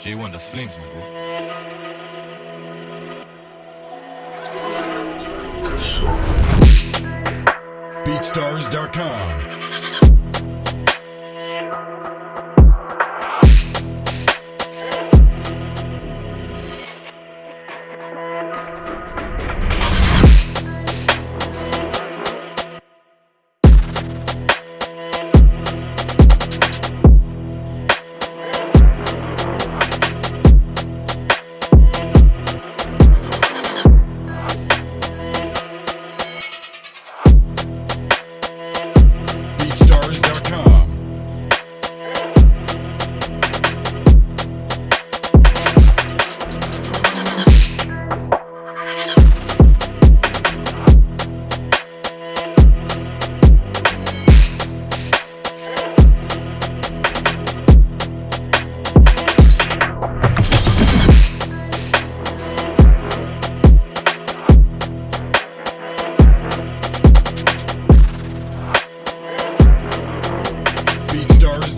J1, das Flames, mein Bro. BeatStars.com.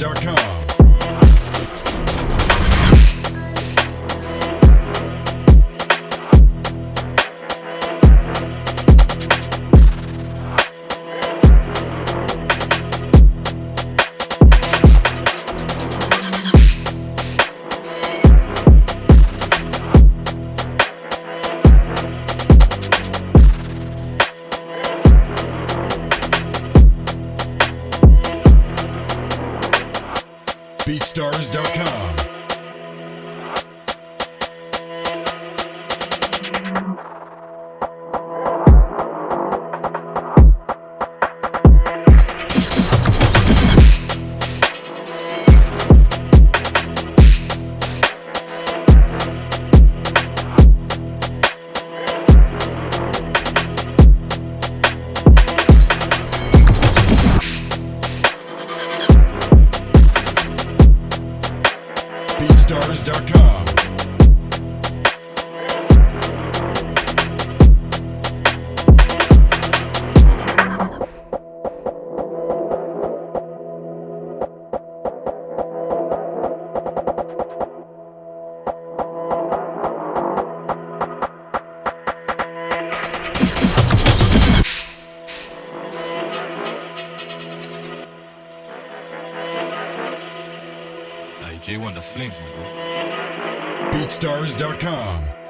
BeatStars.com. BeatStars.com. BeatStars.com. J1, that's Flames. BeatStars.com.